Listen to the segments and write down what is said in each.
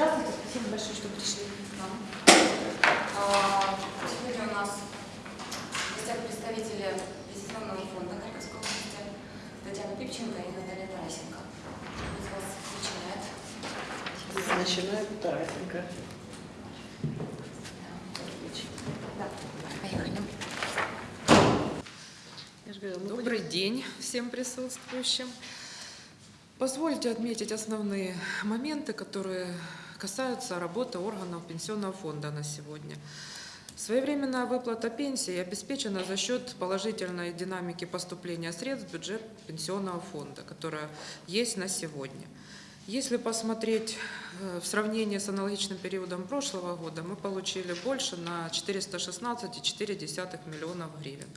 Здравствуйте, спасибо большое, что пришли к нам. А, Сегодня у нас в гостях представители Пенсионного фонда Харьковской области Татьяна Пипченко и Наталья Тарасенко. Кто из вас начинает? Начинает Тарасенко. Да. Поехали. Добрый день всем присутствующим. Позвольте отметить основные моменты, которые касаются работы органов Пенсионного фонда на сегодня. Своевременная выплата пенсии обеспечена за счет положительной динамики поступления средств в бюджет Пенсионного фонда, которая есть на сегодня. Если посмотреть э, в сравнении с аналогичным периодом прошлого года, мы получили больше на 416,4 миллионов гривен.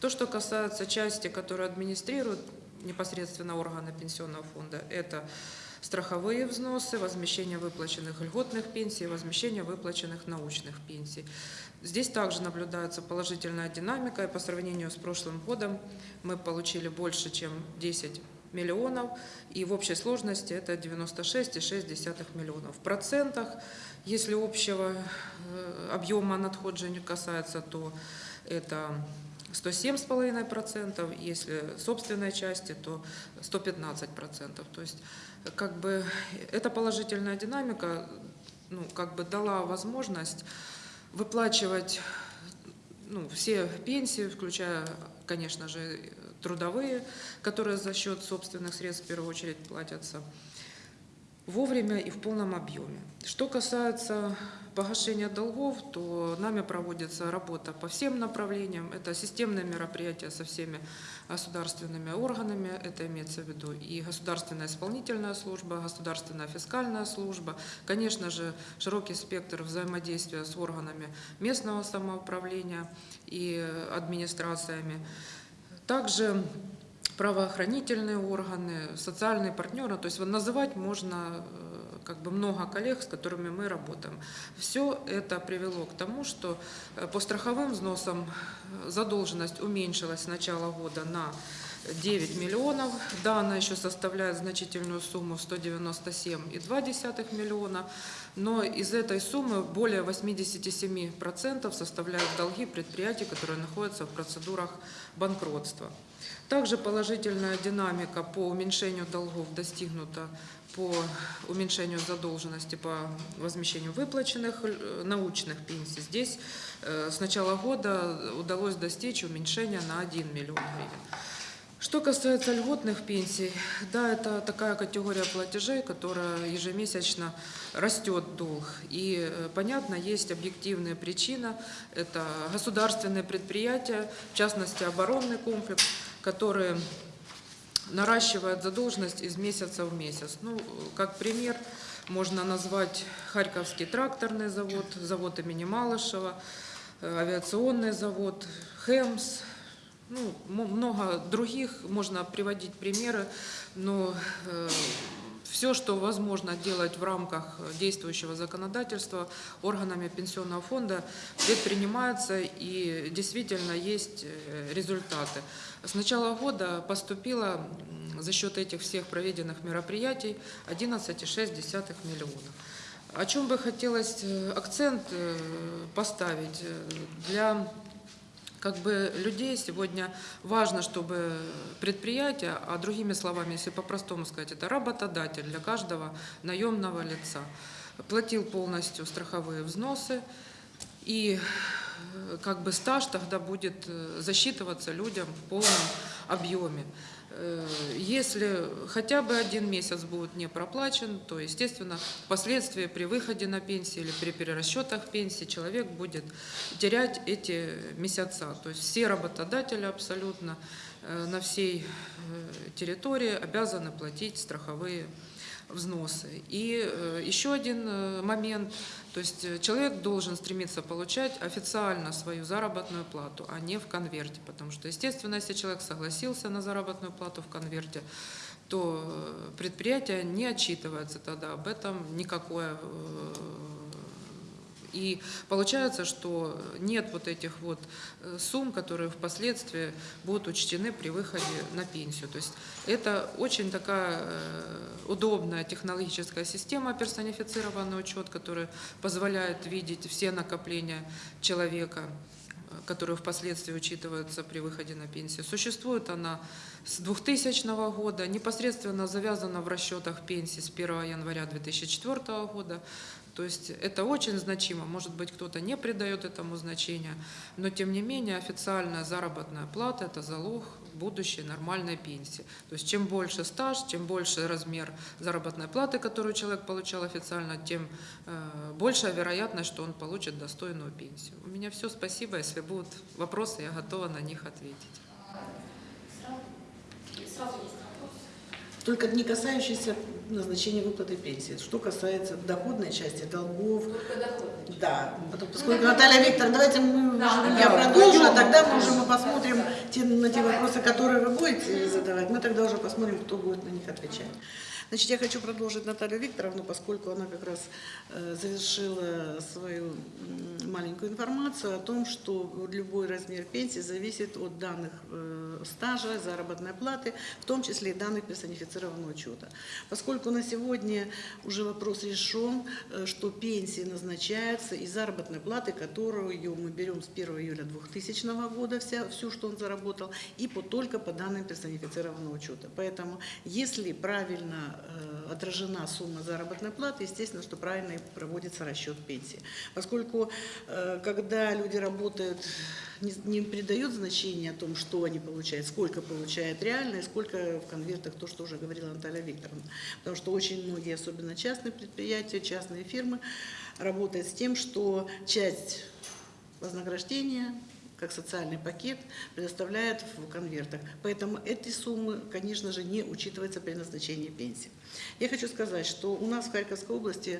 То, что касается части, которую администрируют непосредственно органы Пенсионного фонда, это страховые взносы, возмещение выплаченных льготных пенсий, возмещение выплаченных научных пенсий. Здесь также наблюдается положительная динамика, и по сравнению с прошлым годом мы получили больше, чем 10 миллионов, и в общей сложности это 96,6 миллионов. В процентах, если общего э, объема надходжень касается, то это 107,5%, если собственной части, то 115%. То есть как бы эта положительная динамика ну, как бы дала возможность выплачивать ну, все пенсии, включая, конечно же, трудовые, которые за счет собственных средств в первую очередь платятся, вовремя и в полном объеме. Что касается погашения долгов, то нами проводится работа по всем направлениям. Это системные мероприятия со всеми государственными органами, это имеется в виду и государственная исполнительная служба, государственная фискальная служба, конечно же, широкий спектр взаимодействия с органами местного самоуправления и администрациями. Также правоохранительные органы, социальные партнеры, то есть вот называть можно э, как бы много коллег, с которыми мы работаем. Все это привело к тому, что э, по страховым взносам э, задолженность уменьшилась с начала года на 9 миллионов. Да, она еще составляет значительную сумму 197,2 миллиона, но из этой суммы более 87% составляют долги предприятий, которые находятся в процедурах банкротства. Также положительная динамика по уменьшению долгов достигнута по уменьшению задолженности по возмещению выплаченных э, научных пенсий. Здесь э, с начала года удалось достичь уменьшения на 1 миллион гривен. Что касается льготных пенсий, да, это такая категория платежей, которая ежемесячно растет долг. И, э, понятно, есть объективная причина. Это государственные предприятия, в частности, оборонный комплекс, которые наращивают задолженность из месяца в месяц. Ну, как пример, можно назвать Харьковский тракторный завод, завод имени Малышева, э, авиационный завод, ХЭМС, ну, много других, можно приводить примеры, но э, все, что возможно делать в рамках действующего законодательства органами пенсионного фонда, предпринимается и действительно есть э, результаты. С начала года поступило за счет этих всех проведенных мероприятий 11,6 миллионов. О чем бы хотелось э, акцент э, поставить для как бы людей сегодня важно, чтобы предприятие, а другими словами, если по-простому сказать, это работодатель для каждого наемного лица, платил полностью страховые взносы, и э, как бы стаж тогда будет э, засчитываться людям в полном объеме. Э, если хотя бы один месяц будет не проплачен, то, естественно, впоследствии при выходе на пенсию или при перерасчетах пенсии человек будет терять эти месяца. То есть все работодатели абсолютно э, на всей э, территории обязаны платить страховые взносы. И еще один момент, то есть э, человек должен стремиться получать официально свою заработную плату, а не в конверте, потому что, естественно, если человек согласился на заработную плату в конверте, то предприятие не отчитывается тогда. Об этом никакое И получается, что нет вот этих вот э, сумм, которые впоследствии будут учтены при выходе на пенсию. То есть это очень такая э, удобная технологическая система, персонифицированный учет, который позволяет видеть все накопления человека, которые впоследствии учитываются при выходе на пенсию. Существует она с 2000 года, непосредственно завязана в расчетах пенсии с 1 января 2004 года. То есть это очень значимо. Может быть, кто-то не придает этому значения, но тем не менее официальная заработная плата – это залог будущей нормальной пенсии. То есть чем больше стаж, чем больше размер заработной платы, которую человек получал официально, тем э, большая вероятность, что он получит достойную пенсию. У меня все, спасибо. Если будут вопросы, я готова на них ответить. Сразу, сразу есть. Только не касающиеся назначения выплаты пенсии. Что касается доходной части, долгов, да, потом, поскольку Наталья Викторовна, давайте мы, Да, я да, продолжу, а да. тогда мы уже мы посмотрим те, на те вопросы, которые вы будете задавать, мы тогда уже посмотрим, кто будет на них отвечать. Значит, я хочу продолжить Наталью Викторовну, поскольку она как раз э, завершила свою маленькую информацию о том, что любой размер пенсии зависит от данных э, стажа, заработной платы, в том числе и данных персонифицированного учета. Поскольку на сегодня уже вопрос решен, э, что пенсии назначаются из заработной платы, которую мы берем с 1 июля 2000 года, вся, всю, что он заработал, и по, только по данным персонифицированного учета. Поэтому, если правильно отражена сумма заработной платы, естественно, что правильно проводится расчет пенсии. Поскольку, э, когда люди работают, не, не придают значения о том, что они получают, сколько получают реально и сколько в конвертах, то, что уже говорила Наталья Викторовна. Потому что очень многие, особенно частные предприятия, частные фирмы, работают с тем, что часть вознаграждения как социальный пакет предоставляют в конвертах. Поэтому эти суммы, конечно же, не учитываются при назначении пенсии. Я хочу сказать, что у нас в Харьковской области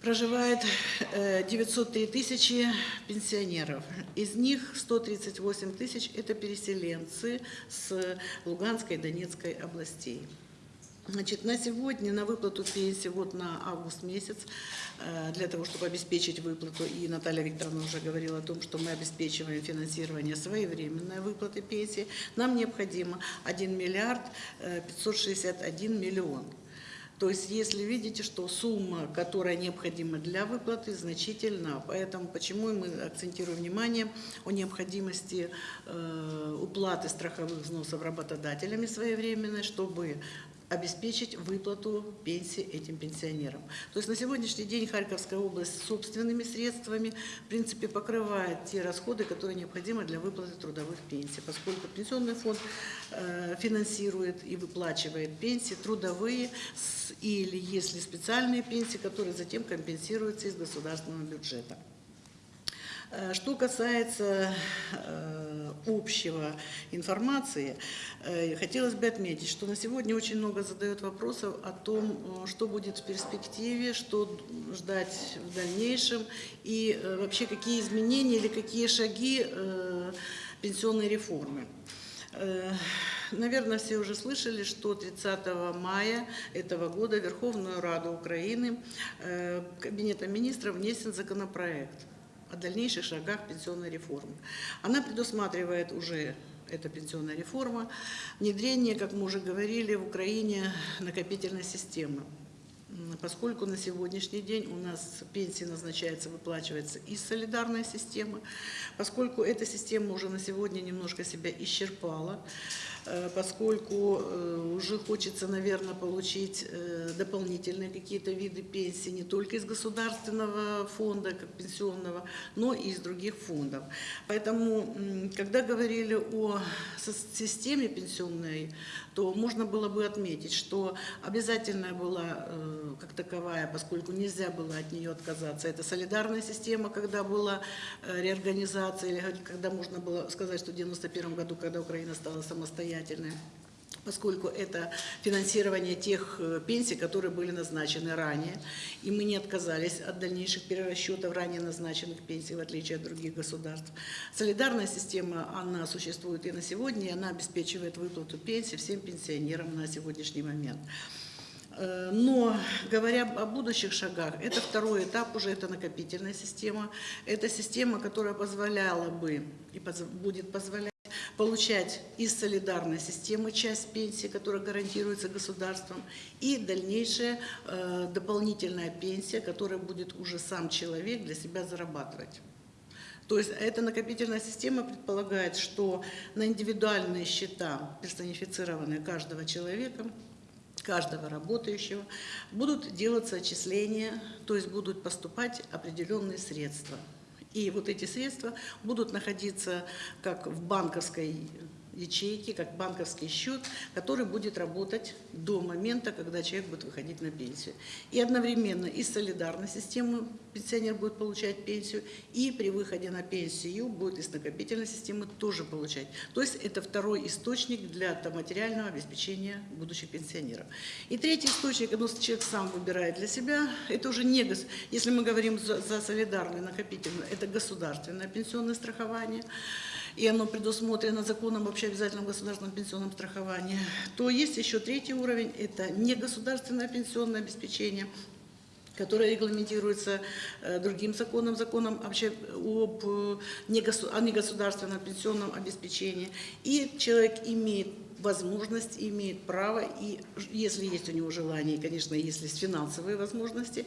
проживает э, 903 тысячи пенсионеров. Из них 138 тысяч – это переселенцы с Луганской и Донецкой областей. Значит, на сегодня на выплату пенсии вот на август месяц, э, для того, чтобы обеспечить выплату, и Наталья Викторовна уже говорила о том, что мы обеспечиваем финансирование своевременной выплаты пенсии, нам необходимо 1 миллиард э, 561 миллион. То есть, если видите, что сумма, которая необходима для выплаты, значительна. Поэтому почему мы акцентируем внимание о необходимости э, уплаты страховых взносов работодателями своевременной, чтобы обеспечить выплату пенсии этим пенсионерам. То есть на сегодняшний день Харьковская область собственными средствами в принципе покрывает те расходы, которые необходимы для выплаты трудовых пенсий, поскольку пенсионный фонд э, финансирует и выплачивает пенсии трудовые или если специальные пенсии, которые затем компенсируются из государственного бюджета. Э, Что касается э, общего информации, э, хотелось бы отметить, что на сегодня очень много задают вопросов о том, что будет в перспективе, что ждать в дальнейшем и вообще какие изменения или какие шаги пенсионной реформы. Наверное, все уже слышали, что 30 мая этого года в Верховную Раду Украины Кабинетом министров внесен законопроект о дальнейших шагах пенсионной реформы. Она предусматривает уже эта пенсионная реформа, внедрение, как мы уже говорили, в Украине накопительной системы. Поскольку на сегодняшний день у нас пенсии назначается, выплачивается из солидарной системы, поскольку эта система уже на сегодня немножко себя исчерпала, поскольку э, уже хочется, наверное, получить э, дополнительные какие-то виды пенсии не только из государственного фонда, как пенсионного, но и из других фондов. Поэтому, когда говорили о системе пенсионной, то можно было бы отметить, что обязательная была э, как таковая, поскольку нельзя было от нее отказаться. Это солидарная система, когда была э, реорганизация, или когда можно было сказать, что в 1991 году, когда Украина стала самостоятельной поскольку это финансирование тех э, пенсий, которые были назначены ранее, и мы не отказались от дальнейших перерасчетов ранее назначенных пенсий, в отличие от других государств. Солидарная система, она существует и на сегодня, и она обеспечивает выплату пенсий всем пенсионерам на сегодняшний момент. Э, Но говоря о будущих шагах, это второй этап уже, это накопительная система. Это система, которая позволяла бы и будет позволять получать из солидарной системы часть пенсии, которая гарантируется государством, и дальнейшая э, дополнительная пенсия, которая будет уже сам человек для себя зарабатывать. То есть эта накопительная система предполагает, что на индивидуальные счета, персонифицированные каждого человека, каждого работающего, будут делаться отчисления, то есть будут поступать определенные средства. И вот эти средства будут находиться как в банковской ячейке, как банковский счет, который будет работать до момента, когда человек будет выходить на пенсию. И одновременно из солидарной системы пенсионер будет получать пенсию, и при выходе на пенсию будет из накопительной системы тоже получать. То есть это второй источник для материального обеспечения будущих пенсионеров. И третий источник, ну, человек сам выбирает для себя, это уже не, если мы говорим за, за солидарное накопительное, это государственное пенсионное страхование, и оно предусмотрено законом об общеобязательном государственном пенсионном страховании, то есть еще третий уровень, это негосударственное пенсионное обеспечение, которое регламентируется э, другим законом, законом обще- об э, негосударственном пенсионном обеспечении. И человек имеет возможность, имеет право, и если есть у него желание, и, конечно, если есть финансовые возможности,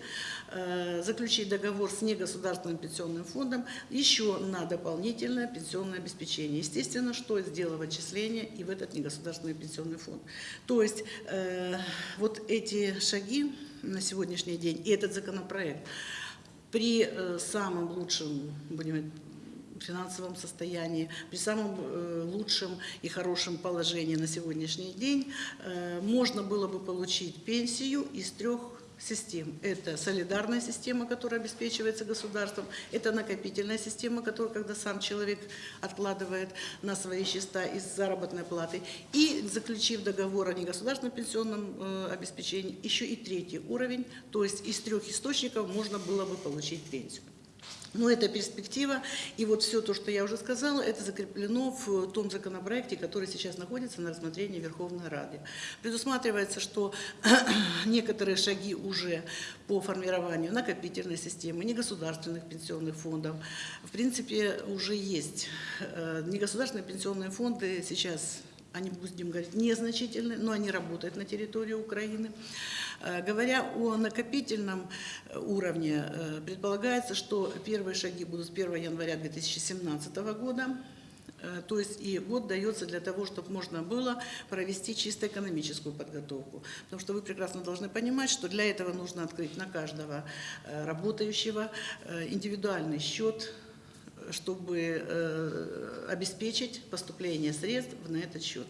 э, заключить договор с негосударственным пенсионным фондом еще на дополнительное пенсионное обеспечение. Естественно, что сделав отчисление и в этот негосударственный пенсионный фонд. То есть э, вот эти шаги на сегодняшний день и этот законопроект при э, самом лучшем, будем финансовом состоянии, при самом э, лучшем и хорошем положении на сегодняшний день э, можно было бы получить пенсию из трех систем. Это солидарная система, которая обеспечивается государством, это накопительная система, которая, когда сам человек откладывает на свои счета из заработной платы, и заключив договор о негосударственном пенсионном э, обеспечении, еще и третий уровень, то есть из трех источников можно было бы получить пенсию. Но это перспектива, и вот все то, что я уже сказала, это закреплено в том законопроекте, который сейчас находится на рассмотрении Верховной Рады. Предусматривается, что некоторые шаги уже по формированию накопительной системы, негосударственных пенсионных фондов, в принципе, уже есть. Э, Негосударственные пенсионные фонды сейчас они, будем говорить, незначительны, но они работают на территории Украины. Э, Говоря о накопительном э, уровне, э, предполагается, что первые шаги будут с 1 января 2017 года. То есть и год дается для того, чтобы можно было провести чисто экономическую подготовку. Потому что вы прекрасно должны понимать, что для этого нужно открыть на каждого работающего индивидуальный счет, чтобы э, обеспечить поступление средств на этот счет.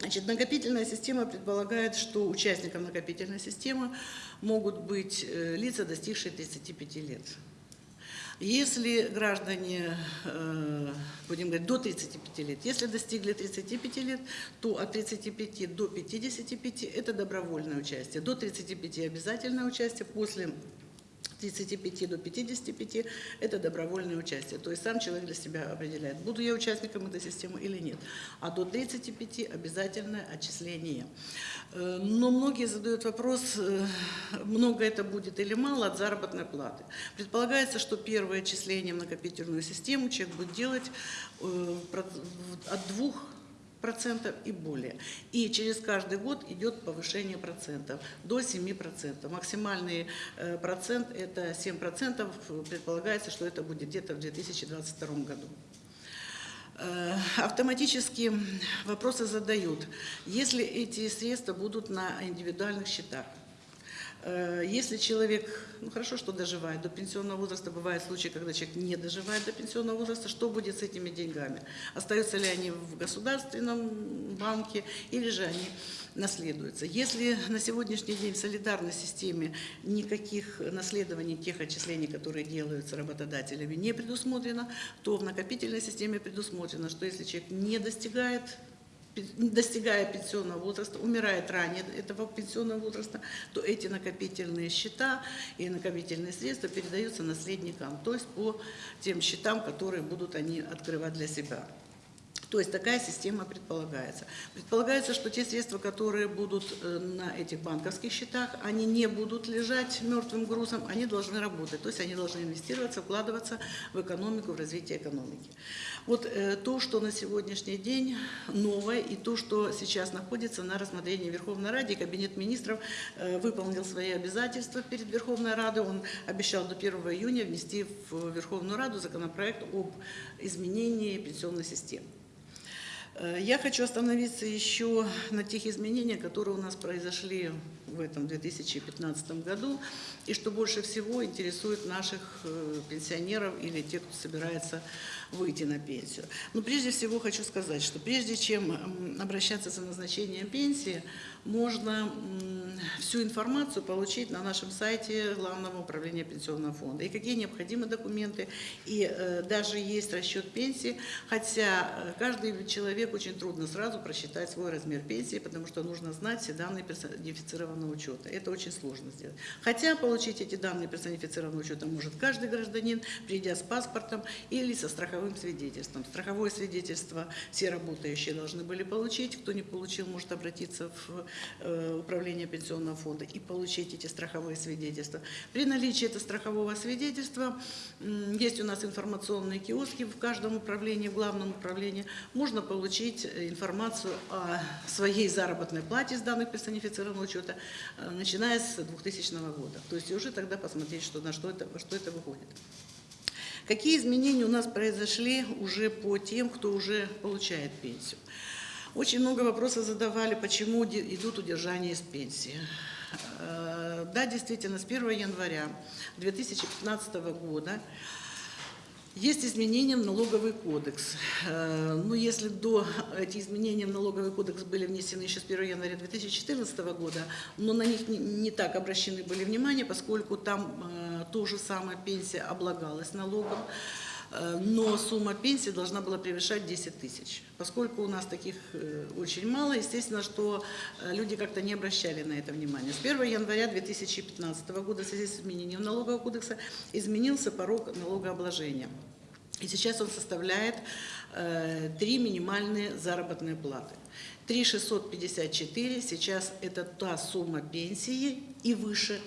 Значит, накопительная система предполагает, что участником накопительной системы могут быть э, лица, достигшие 35 лет. Если граждане, э, будем говорить, до 35 лет, если достигли 35 лет, то от 35 до 55 – это добровольное участие, до 35 – обязательное участие, после 35 до 55 – это добровольное участие. То есть сам человек для себя определяет, буду я участником этой системы или нет. А до 35 – обязательное отчисление. Э, Но многие задают вопрос, э, много это будет или мало от заработной платы. Предполагается, что первое отчисление в накопительную систему человек будет делать э, от двух процентов и более. И через каждый год идет повышение процентов до 7%. Максимальный э, процент это 7%. Предполагается, что это будет где-то в 2022 году. Э, Автоматически вопросы задают, если эти средства будут на индивидуальных счетах. Э, Если человек, ну хорошо, что доживает до пенсионного возраста, бывают случаи, когда человек не доживает до пенсионного возраста, что будет с этими деньгами? Остаются ли они в государственном банке или же они наследуются? Если на сегодняшний день в солидарной системе никаких наследований тех отчислений, которые делаются работодателями, не предусмотрено, то в накопительной системе предусмотрено, что если человек не достигает достигая пенсионного возраста, умирает ранее этого пенсионного возраста, то эти накопительные счета и накопительные средства передаются наследникам, то есть по тем счетам, которые будут они открывать для себя. То есть такая система предполагается. Предполагается, что те средства, которые будут э, на этих банковских счетах, они не будут лежать мертвым грузом, они должны работать. То есть они должны инвестироваться, вкладываться в экономику, в развитие экономики. Вот э, то, что на сегодняшний день новое и то, что сейчас находится на рассмотрении Верховной Ради, Кабинет министров э, выполнил свои обязательства перед Верховной Радой. Он обещал до 1 июня внести в Верховную Раду законопроект об изменении пенсионной системы. Э, Я хочу остановиться еще на тех изменениях, которые у нас произошли в этом 2015 году, и что больше всего интересует наших э, пенсионеров или тех, кто собирается выйти на пенсию. Но прежде всего хочу сказать, что прежде чем обращаться за назначением пенсии, можно всю информацию получить на нашем сайте Главного управления пенсионного фонда. И какие необходимы документы, и э, даже есть расчет пенсии, хотя э, каждый человек очень трудно сразу просчитать свой размер пенсии, потому что нужно знать все данные персонифицированного учета. Это очень сложно сделать. Хотя получить эти данные персонифицированного учета может каждый гражданин, придя с паспортом или со страховым свидетельством. Страховое свидетельство все работающие должны были получить. Кто не получил, может обратиться в э, управление пенсионного фонда и получить эти страховые свидетельства. При наличии этого страхового свидетельства есть у нас информационные киоски в каждом управлении, в главном управлении. Можно получить э, информацию о своей заработной плате с данных персонифицированного учета, э, начиная с 2000 года. То есть уже тогда посмотреть, что, на что это, что это выходит. Какие изменения у нас произошли уже по тем, кто уже получает пенсию? Очень много вопросов задавали, почему идут удержания из пенсии. Э, Да, действительно, с 1 января 2015 года есть изменения в налоговый кодекс. Э, Ну, если до эти изменения в налоговый кодекс были внесены еще с 1 января 2014 года, но на них не, так обращены были внимание, поскольку там э, то же самое пенсия облагалась налогом, но сумма пенсии должна была превышать 10 тысяч. Поскольку у нас таких э, очень мало, естественно, что э, люди как-то не обращали на это внимание. С 1 января 2015 года в связи с изменением налогового кодекса изменился порог налогообложения. И сейчас он составляет э, три минимальные заработные платы. 3,654 сейчас это та сумма пенсии и выше,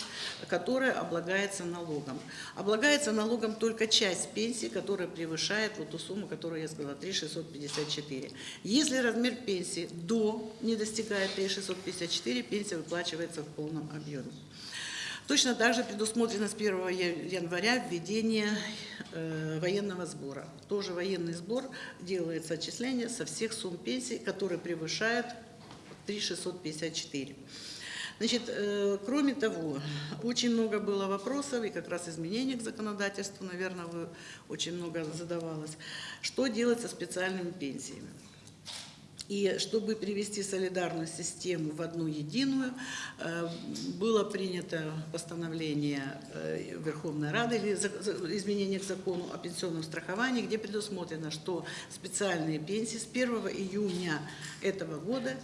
которая облагается налогом. Облагается налогом только часть пенсии, которая превышает вот ту сумму, которую я сказала, 3,654. Если размер пенсии до не достигает 3,654, пенсия выплачивается в полном объеме. Точно так же предусмотрено с 1 я- января введение э, военного сбора. Тоже военный сбор делается отчисление со всех сумм пенсий, которые превышают 3,654. Значит, э, кроме того, очень много было вопросов и как раз изменений к законодательству, наверное, вы очень много задавалось. Что делать со специальными пенсиями? И чтобы привести солидарную систему в одну единую, э, было принято постановление э, Верховной Рады или изменение к закону о пенсионном страховании, где предусмотрено, что специальные пенсии с 1 июня этого года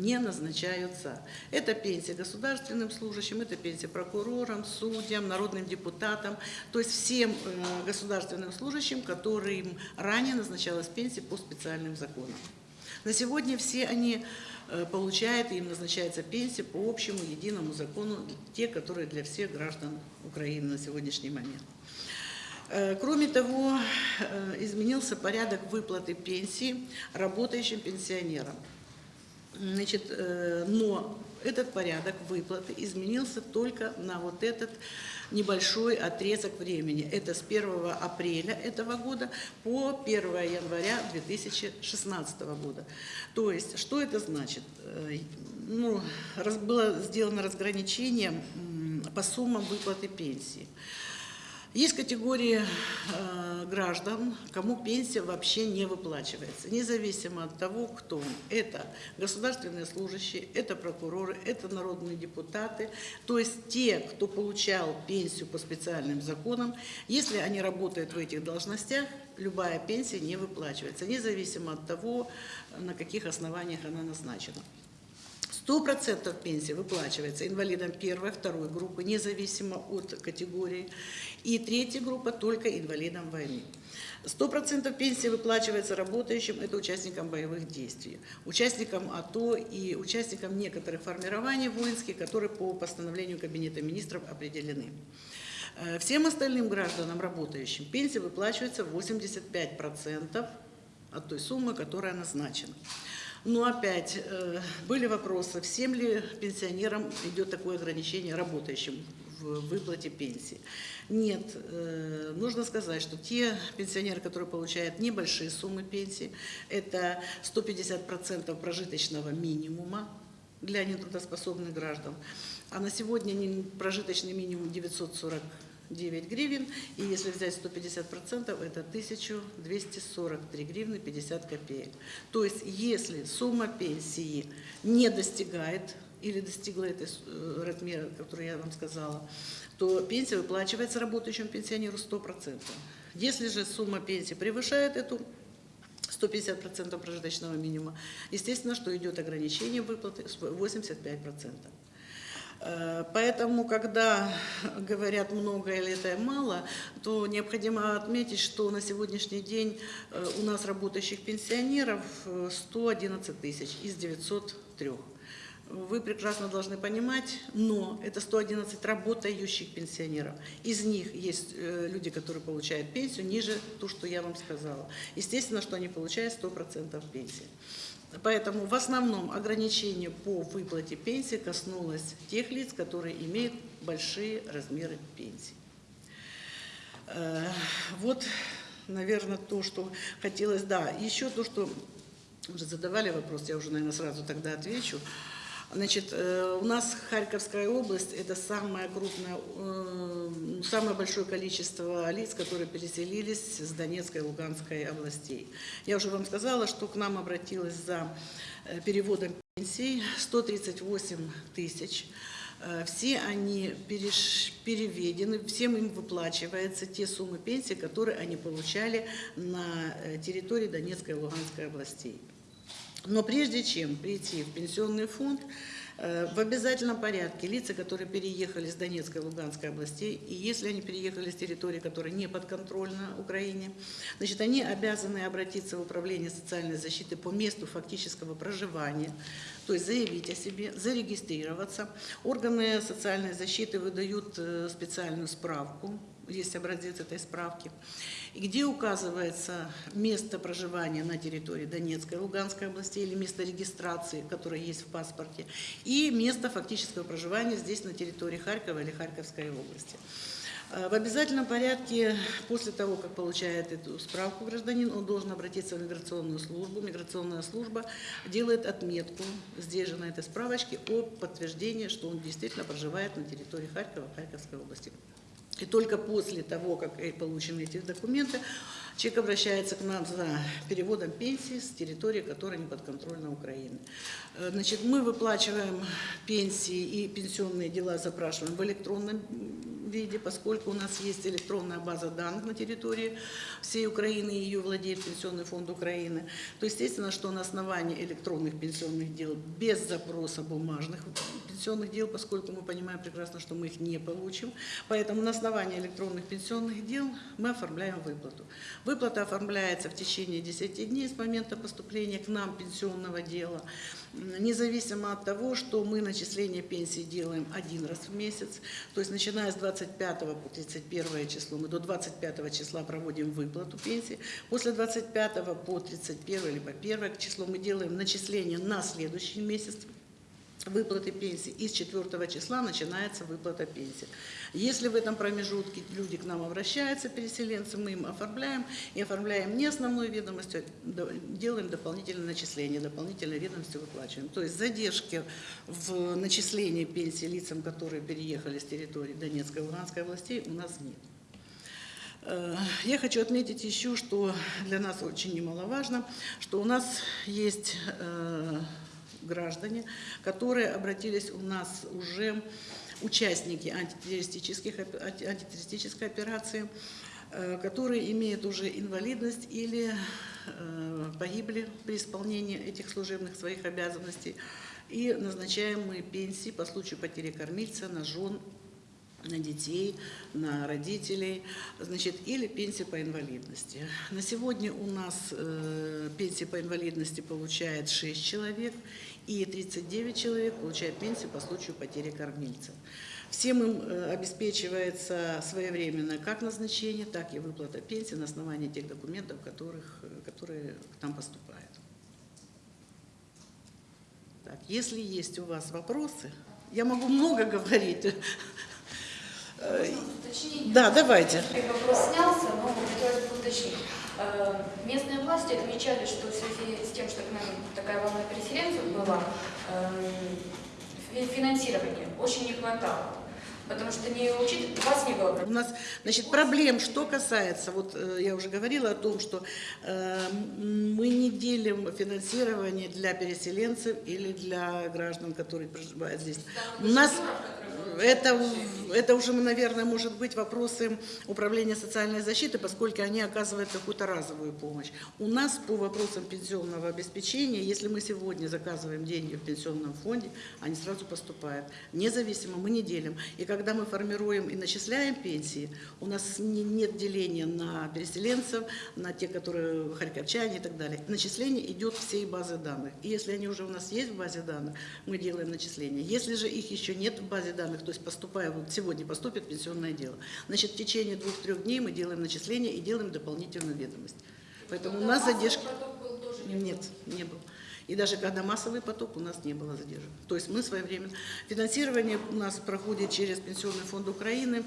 не назначаются. Это пенсия государственным служащим, это пенсия прокурорам, судьям, народным депутатам, то есть всем э, государственным служащим, которым ранее назначалась пенсия по специальным законам. На сегодня все они э, получают, им назначается пенсия по общему единому закону, те, которые для всех граждан Украины на сегодняшний момент. Э, Кроме того, изменился порядок выплаты пенсии работающим пенсионерам. Значит, э, но этот порядок выплаты изменился только на вот этот небольшой отрезок времени. Это с 1 апреля этого года по 1 января 2016 года. То есть, что это значит? Э, Ну, было сделано разграничение по суммам выплаты пенсии. Есть категории э, граждан, кому пенсия вообще не выплачивается, независимо от того, кто он. Это государственные служащие, это прокуроры, это народные депутаты, то есть те, кто получал пенсию по специальным законам, если они работают в этих должностях, любая пенсия не выплачивается, независимо от того, на каких основаниях она назначена. С 100% пенсии выплачивается инвалидам первой, второй группы, независимо от категории. И третья группа только инвалидам войны. 100% пенсии выплачивается работающим, это участникам боевых действий, участникам АТО и участникам некоторых формирований воинских, которые по постановлению Кабинета министров определены. Э, Всем остальным гражданам, работающим, пенсия выплачивается 85% от той суммы, которая назначена. Но опять э, были вопросы, всем ли пенсионерам идет такое ограничение работающим в выплате пенсии. Нет, э, нужно сказать, что те пенсионеры, которые получают небольшие суммы пенсии, это 150% прожиточного минимума для нетрудоспособных граждан. А на сегодня прожиточный минимум 949 гривен, и если взять 150%, это 1243 гривны 50 копеек. То есть, если сумма пенсии не достигает или достигла этой э, размера, который я вам сказала, то пенсия выплачивается работающему пенсионеру 100%. Если же сумма пенсии превышает эту 150% прожиточного минимума, естественно, что идет ограничение выплаты с 85%. Э, Поэтому, когда говорят много или это мало, то необходимо отметить, что на сегодняшний день э, у нас работающих пенсионеров э, 111 тысяч из 903. Вы прекрасно должны понимать, но это 111 работающих пенсионеров. Из них есть э, люди, которые получают пенсию ниже ту, что я вам сказала. Естественно, что они получают 100% пенсии. Поэтому в основном ограничение по выплате пенсии коснулось тех лиц, которые имеют большие размеры пенсии. Э, Вот, наверное, то, что хотелось. Да, еще то, что уже задавали вопрос, я уже, наверное, сразу тогда отвечу. Значит, э, у нас Харьковская область – это самое крупное, э, самое большое количество лиц, которые переселились с Донецкой и Луганской областей. Я уже вам сказала, что к нам обратилось за э, переводом пенсий 138 тысяч. Э, Все они переведены, всем им выплачиваются те суммы пенсии, которые они получали на территории Донецкой и Луганской областей. Но прежде чем прийти в пенсионный фонд, э, в обязательном порядке лица, которые переехали с Донецкой и Луганской областей, и если они переехали с территории, которая не подконтрольна Украине, значит, они обязаны обратиться в Управление социальной защиты по месту фактического проживания, то есть заявить о себе, зарегистрироваться. Органы социальной защиты выдают э, специальную справку, есть образец этой справки, где указывается место проживания на территории Донецкой Луганской областей или место регистрации, которое есть в паспорте, и место фактического проживания здесь на территории Харькова или Харьковской области. Э, В обязательном порядке, после того, как получает эту справку гражданин, он должен обратиться в миграционную службу. Миграционная служба делает отметку здесь же на этой справочке о подтверждении, что он действительно проживает на территории Харькова, Харьковской области. И только после того, как получены эти документы, человек обращается к нам за переводом пенсии с территории, которая не подконтрольна Украины. Э, Значит, мы выплачиваем пенсии и пенсионные дела запрашиваем в электронном виде, поскольку у нас есть электронная база данных на территории всей Украины, и ее владеет Пенсионный фонд Украины, то естественно, что на основании электронных пенсионных дел, без запроса бумажных пенсионных дел, поскольку мы понимаем прекрасно, что мы их не получим, поэтому на основании электронных пенсионных дел мы оформляем выплату. Выплата оформляется в течение 10 дней с момента поступления к нам пенсионного дела, независимо от того, что мы начисление пенсии делаем один раз в месяц, то есть начиная с 25 по 31 число, мы до 25 числа проводим выплату пенсии, после 25 по 31 или по 1 число мы делаем начисление на следующий месяц, выплаты пенсии, и с 4 числа начинается выплата пенсии. Если в этом промежутке люди к нам обращаются, переселенцы, мы им оформляем, и оформляем не основную ведомость, а делаем дополнительное начисление, дополнительные ведомости выплачиваем. То есть задержки в начислении пенсии лицам, которые переехали с территории Донецкой и Луганской областей, у нас нет. Э, Я хочу отметить еще, что для нас очень немаловажно, что у нас есть э, граждане, которые обратились у нас уже участники антитеррористических, антитеррористической операции, э, которые имеют уже инвалидность или э, погибли при исполнении этих служебных своих обязанностей. и назначаем мы пенсии по случаю потери кормильца на жен, на детей, на родителей, значит, или пенсии по инвалидности. На сегодня у нас э, пенсии по инвалидности получает 6 человек, и 39 человек получают пенсию по случаю потери кормильца. Всем им э, обеспечивается своевременно как назначение, так и выплата пенсии на основании тех документов, которых, э, которые к нам поступают. Так, если есть у вас вопросы, я могу много говорить. Э? Да, давайте. Вопрос снялся, но хотелось бы уточнить. Э, Местные власти отмечали, что в связи с тем, что к нам такая волна переселенцев была, э, фи- финансирования очень не хватало. Потому что не учит, вас не было У нас, значит, проблем, что касается, вот э, я уже говорила о том, что э, мы не делим финансирование для переселенцев или для граждан, которые проживают здесь. У нас это, это уже, наверное, может быть вопросы управления социальной защиты, поскольку они оказывают какую-то разовую помощь. У нас по вопросам пенсионного обеспечения, если мы сегодня заказываем деньги в пенсионном фонде, они сразу поступают. Независимо, мы не делим. И когда мы формируем и начисляем пенсии, у нас не- нет деления на переселенцев, на те, которые харьковчане и так далее. Начисление идет всей базы данных. И если они уже у нас есть в базе данных, мы делаем начисление. Если же их еще нет в базе данных, то есть поступая, вот сегодня поступит пенсионное дело, значит в течение двух-трех дней мы делаем начисление и делаем дополнительную ведомость. Поэтому у нас задержки... Нет, не был. И даже когда массовый поток, у нас не было задержек. То есть мы своевременно... Финансирование у нас проходит через Пенсионный фонд Украины.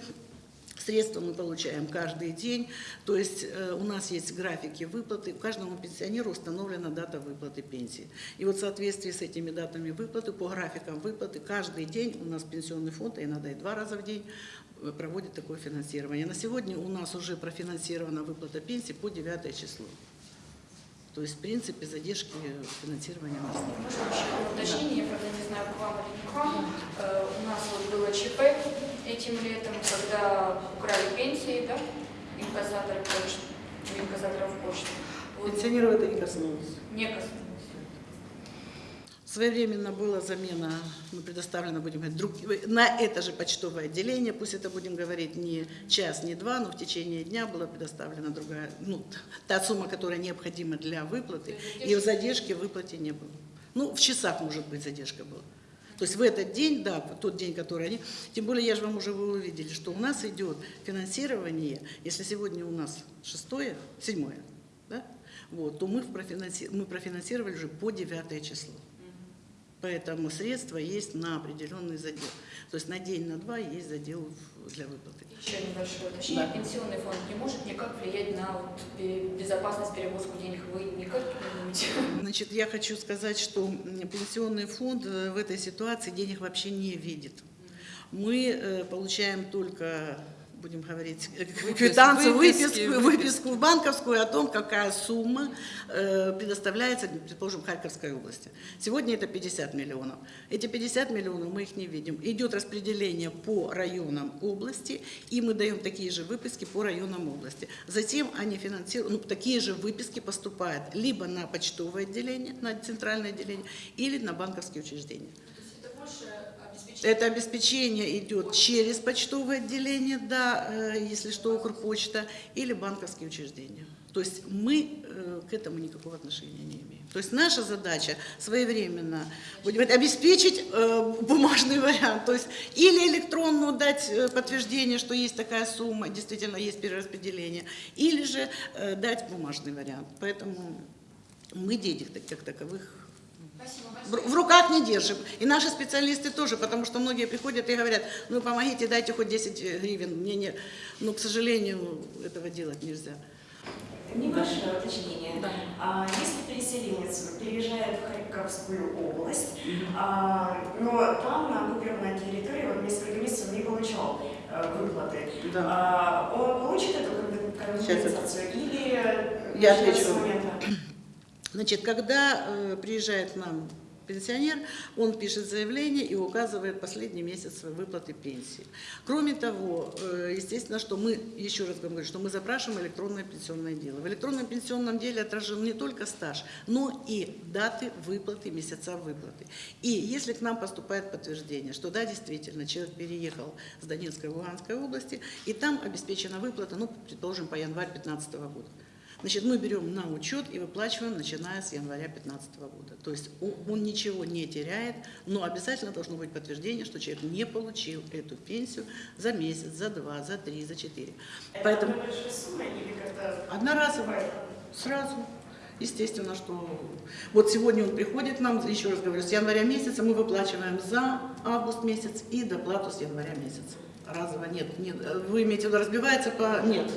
Средства мы получаем каждый день, то есть э, у нас есть графики выплаты, каждому пенсионеру установлена дата выплаты пенсии. И вот в соответствии с этими датами выплаты, по графикам выплаты, каждый день у нас пенсионный фонд, а иногда и два раза в день, э, проводит такое финансирование. На сегодня у нас уже профинансирована выплата пенсии по 9 число. То есть, в принципе, задержки финансирования у нас нет. Уточнение, правда, не знаю, к вам или не к вам. Э, У нас вот было ЧП этим летом, когда украли пенсии, да, инкассаторы почты, у инкассаторов почты. Вот Пенсионеров это не коснулось. не коснулось. Своевременно была замена, ну, предоставлена, будем говорить, друг, на это же почтовое отделение, пусть это будем говорить не час, не два, но в течение дня была предоставлена другая, ну, та сумма, которая необходима для выплаты, и в задержке выплате не было. Ну, в часах, может быть, задержка была. То есть в этот день, да, тот день, который они... Тем более, я же вам уже вы увидели, что у нас идет финансирование, если сегодня у нас шестое, седьмое, да, вот, то мы, профинанси- мы профинансировали уже по девятое число. Поэтому средства есть на определенный задел. То есть на день, на два есть задел для выплаты. Еще небольшое уточнение. Да. Пенсионный фонд не может никак влиять на вот безопасность перевозку денег. Вы никак не можете? Значит, я хочу сказать, что пенсионный фонд э, в этой ситуации денег вообще не видит. Мы э, получаем только, будем говорить, э, квитанцию, выписки, выписку, выписку банковскую о том, какая сумма э, предоставляется, предположим, Харьковской области. Сегодня это 50 миллионов. Эти 50 миллионов мы их не видим. Идет распределение по районам области, и мы даем такие же выписки по районам области. Затем они финансируют, ну, такие же выписки поступают либо на почтовое отделение, на центральное отделение, или на банковские учреждения. Это обеспечение идет через почтовое отделение, да, э, если что, Укрпочта, или банковские учреждения. То есть мы э, к этому никакого отношения не имеем. То есть наша задача своевременно будем обеспечить э, бумажный вариант, то есть или электронно дать подтверждение, что есть такая сумма, действительно есть перераспределение, или же дать бумажный вариант. Поэтому мы денег как таковых в руках не держим. И наши специалисты тоже, потому что многие приходят и говорят, ну помогите, дайте хоть 10 гривен. Мне не... Но, к сожалению, этого делать нельзя. Небольшое уточнение. А, Если переселенец переезжает в Харьковскую область, а, но там на оккупированной территории вот несколько месяцев не получал э, выплаты, Да. а, он получит эту комп- Сейчас компенсацию или Я начнёт с отвечу. момента? Значит, когда э, приезжает к нам пенсионер, он пишет заявление и указывает последний месяц выплаты пенсии. Кроме того, э, естественно, что мы, еще раз говорю, что мы запрашиваем электронное пенсионное дело. В электронном пенсионном деле отражен не только стаж, но и даты выплаты, месяца выплаты. И если к нам поступает подтверждение, что да, действительно, человек переехал с Донецкой и Луганской области, и там обеспечена выплата, ну, предположим, по январь 2015 года. Значит, мы берем на учет и выплачиваем, начиная с января 2015 года. То есть он, ничего не теряет, но обязательно должно быть подтверждение, что человек не получил эту пенсию за месяц, за два, за три, за четыре. Это Поэтому одноразово, сразу. Естественно, что вот сегодня он приходит к нам, еще раз говорю, с января месяца мы выплачиваем за август месяц и доплату с января месяца. Разово нет, нет. Вы имеете в виду, разбивается по... Нет,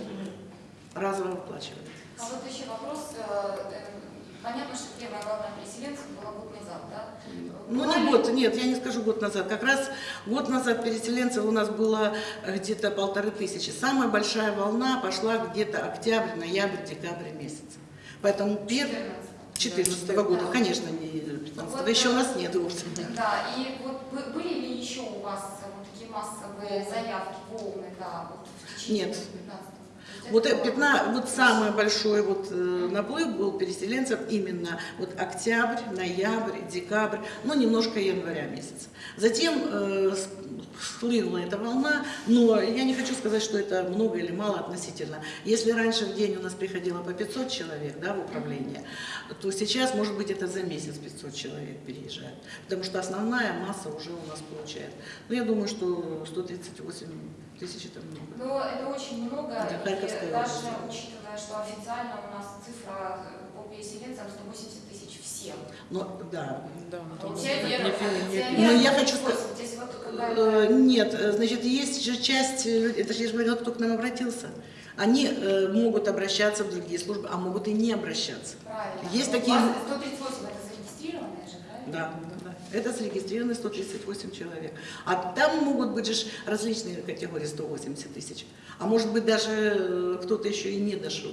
разово выплачиваем. А вот еще вопрос. э, э, Понятно, что первая волна переселенцев была год назад, да? Ну, не год, нет, я не скажу год назад. Как раз год назад переселенцев у нас было э, где-то полторы тысячи. Самая большая волна пошла где-то октябрь, ноябрь, декабрь месяц. Поэтому первый... 14 года, конечно, не 15 Вот, еще у нас нет вовсе. Да, и вот бы- были ли еще у вас вот такие массовые заявки, волны, да, вот в течение Нет. 15 Вот, э, 15, вот самый большой вот, э, наплыв был переселенцев именно вот октябрь, ноябрь, декабрь, ну немножко января месяц. Затем э, схлынула эта волна, но я не хочу сказать, что это много или мало относительно. Если раньше в день у нас приходило по 500 человек да, в управление, то сейчас, может быть, это за месяц 500 человек переезжает, потому что основная масса уже у нас получает. Но я думаю, что 138 тысяч это много. Но это очень много, Да, и даже область. учитывая, что официально у нас цифра э, по переселенцам 180 тысяч всем. Но, да, Да, не пенсионеров Но Ну, я хочу 180. Здесь вот когда Э, Нет, э, значит, есть же часть, э, это же я же говорила, кто к нам обратился. Они э, могут обращаться в другие службы, а могут и не обращаться. правильно. Есть такие- вас 138 это зарегистрированные же, правильно? Да. Это зарегистрированы 138 человек. А там могут быть же различные категории 180 тысяч. А может быть даже э, кто-то еще и не дошел.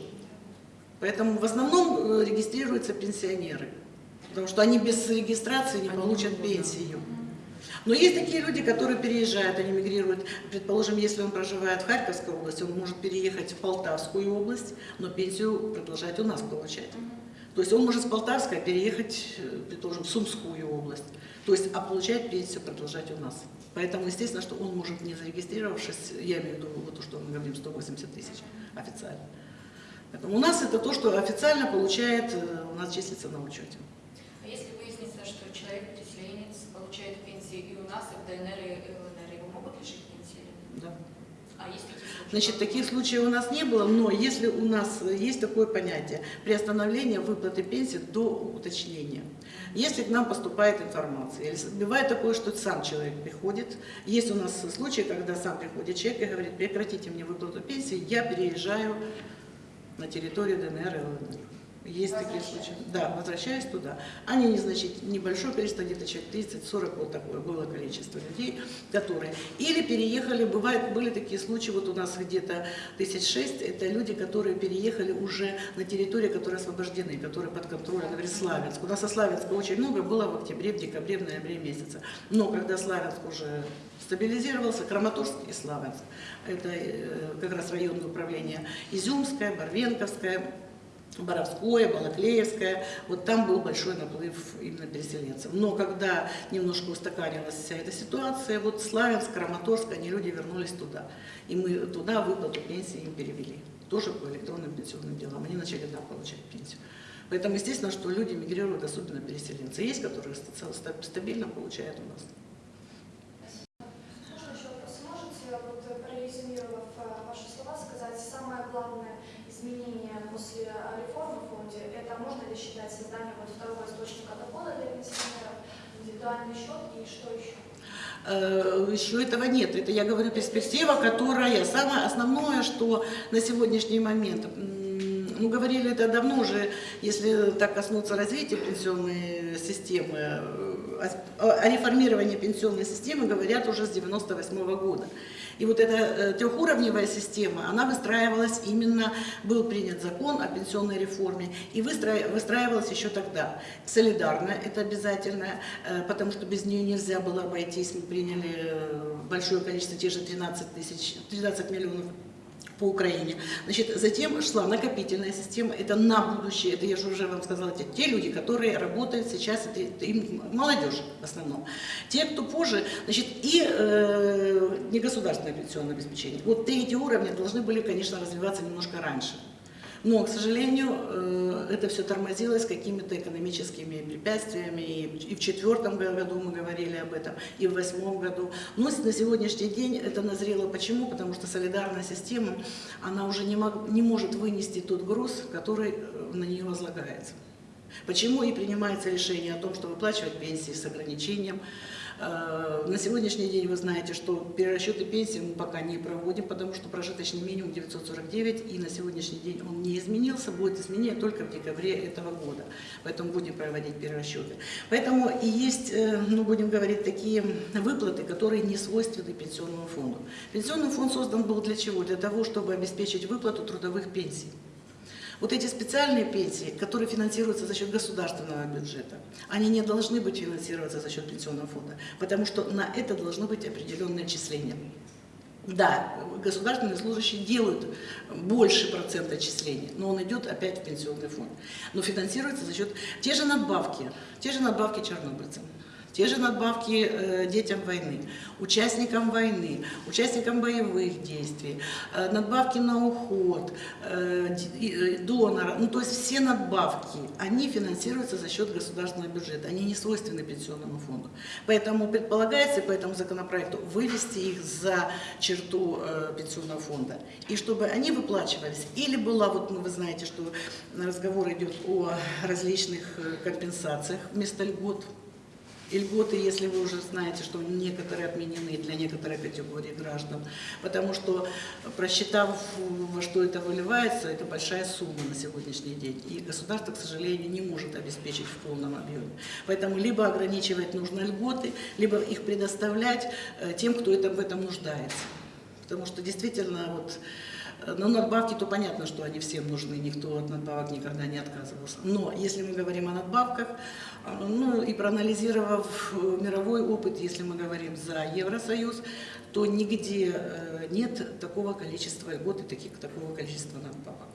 Поэтому в основном э, регистрируются пенсионеры. Потому что они без регистрации не Они получат могут, да. пенсию. Но есть такие люди, которые переезжают, они мигрируют. Предположим, если он проживает в Харьковской области, он может переехать в Полтавскую область, но пенсию продолжать у нас получать. То есть он может с Полтавской переехать, э, предположим, в Сумскую область. То есть, а получать пенсию продолжать у нас. Поэтому, естественно, что он может, не зарегистрировавшись, я имею в виду вот то, что мы говорим, 180 тысяч официально. Поэтому у нас это то, что официально получает, э, у нас числится на учете. А если выяснится, что человек-переселенец получает пенсии и у нас, и в ДНР, и ЛНР, его могут лишить пенсии? Да. А случаи? Значит, таких случаев у нас не было, но если у нас есть такое понятие приостановление выплаты пенсии до уточнения. Если к нам поступает информация, или бывает такое, что сам человек приходит, есть у нас случаи, когда сам приходит человек и говорит, прекратите мне выплату пенсии, я переезжаю на территорию ДНР и ЛНР. Есть такие случаи. Да, возвращаюсь туда. Они незначительно, небольшое количество, где-то человек 30-40, вот такое было количество людей, которые или переехали, бывает, были такие случаи, вот у нас где-то тысяч шесть, это люди, которые переехали уже на территории, которые освобождены, которые под контролем, например, Славянск. У нас со Славянска очень много было в октябре, в декабре, в ноябре месяце. Но когда Славянск уже стабилизировался, Краматорск и Славянск, это э, как раз районное управление Изюмское, Барвенковское, Боровское, Балаклеевское, вот там был большой наплыв именно переселенцев. Но когда немножко устаканилась вся эта ситуация, вот Славянск, Краматорск, они люди вернулись туда. И мы туда выплату пенсии им перевели. Тоже по электронным пенсионным делам. Они начали там получать пенсию. Поэтому естественно, что люди мигрируют, особенно переселенцы. Есть, которые ста- ста- стабильно получают у нас. Можно еще вопрос? Можете, вот, э, прорезюмировав э, ваши слова, сказать самое главное изменение после э, реформы в фонде? Это можно ли считать создание вот второго источника дохода для пенсионеров, индивидуальный счет и что еще? Э, Еще этого нет. Это я говорю перспектива, которая самое основное, что на сегодняшний момент, м, ну говорили это давно уже, если так коснуться развития пенсионной системы, э, о, реформировании пенсионной системы говорят уже с 98 года. И вот эта э, трехуровневая система, она выстраивалась именно, был принят закон о пенсионной реформе, и выстра- выстраивалась еще тогда. Солидарно, это обязательно, э, потому что без нее нельзя было обойтись. Мы приняли э, большое количество, те же 13, тысяч, 13 миллионов по Украине. Значит, затем шла накопительная система, это на будущее, это я же уже вам сказала, те, те люди, которые работают сейчас, это, это им молодежь в основном. Те, кто позже, значит, и э, негосударственное пенсионное обеспечение. Вот эти уровни должны были, конечно, развиваться немножко раньше. Но, к сожалению, э, это все тормозилось какими-то экономическими препятствиями. И в четвертом году мы говорили об этом, и в восьмом году. Но на сегодняшний день это назрело. Почему? Потому что солидарная система, она уже не, мог- не может вынести тот груз, который э, на нее возлагается. Почему и принимается решение о том, что выплачивать пенсии с ограничением. Э, На сегодняшний день вы знаете, что перерасчеты пенсии мы пока не проводим, потому что прожиточный минимум 949, и на сегодняшний день он не изменился, будет изменение только в декабре этого года. Поэтому будем проводить перерасчеты. Поэтому и есть, э, ну будем говорить, такие выплаты, которые не свойственны пенсионному фонду. Пенсионный фонд создан был для чего? Для того, чтобы обеспечить выплату трудовых пенсий. Вот эти специальные пенсии, которые финансируются за счет государственного бюджета, они не должны быть финансироваться за счет пенсионного фонда, потому что на это должно быть определенное отчисление. Да, государственные служащие делают больше процент отчислений, но он идет опять в пенсионный фонд. Но финансируется за счет те же надбавки, те же надбавки чернобыльцам, те же надбавки э, детям войны, участникам войны, участникам боевых действий, э, надбавки на уход, э, э, донора, ну то есть все надбавки, они финансируются за счет государственного бюджета, они не свойственны пенсионному фонду. Поэтому предполагается по этому законопроекту вывести их за черту пенсионного фонда, и чтобы они выплачивались, или была, вот ну, вы знаете, что разговор идет о различных компенсациях вместо льгот, и льготы, если вы уже знаете, что некоторые отменены для некоторой категории граждан, потому что, просчитав, во что это выливается, это большая сумма на сегодняшний день. И государство, к сожалению, не может обеспечить в полном объеме. Поэтому либо ограничивать нужно льготы, либо их предоставлять э, тем, кто это, в этом нуждается. Потому что действительно вот ну, надбавки, то понятно, что они всем нужны, никто от надбавок никогда не отказывался. Но если мы говорим о надбавках, э, ну и проанализировав э, мировой опыт, если мы говорим за Евросоюз, то нигде э, нет такого количества льгот и таких, такого количества надбавок.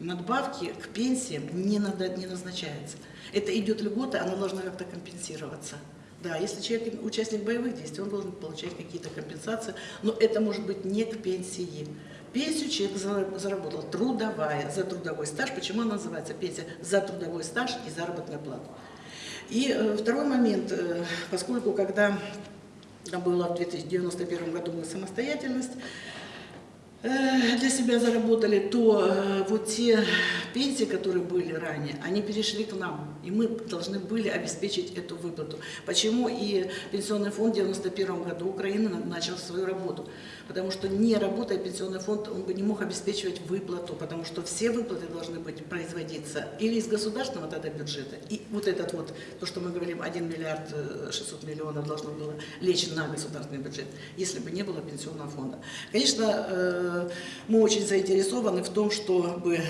Надбавки к пенсиям не, надо, не назначаются. Это идет льгота, она должна как-то компенсироваться. Да, если человек участник боевых действий, он должен получать какие-то компенсации, но это может быть не к пенсии. Пенсию человек за- заработал трудовая, за трудовой стаж. Почему она называется пенсия? За трудовой стаж и заработную плату. И э, второй момент, э, поскольку когда была в 2091 году мы самостоятельность, э, для себя заработали, то вот те пенсии, которые были ранее, они перешли к нам, и мы должны были обеспечить эту выплату. Почему и Пенсионный фонд в 1991 году Украины на- начал свою работу? Потому что не работая Пенсионный фонд, он бы не мог обеспечивать выплату, потому что все выплаты должны быть производиться или из государственного тогда бюджета, и вот этот вот, то, что мы говорим, 1 миллиард э, 600 миллионов должно было лечь на государственный бюджет, если бы не было Пенсионного фонда. Конечно, э, мы очень заинтересованы в том, чтобы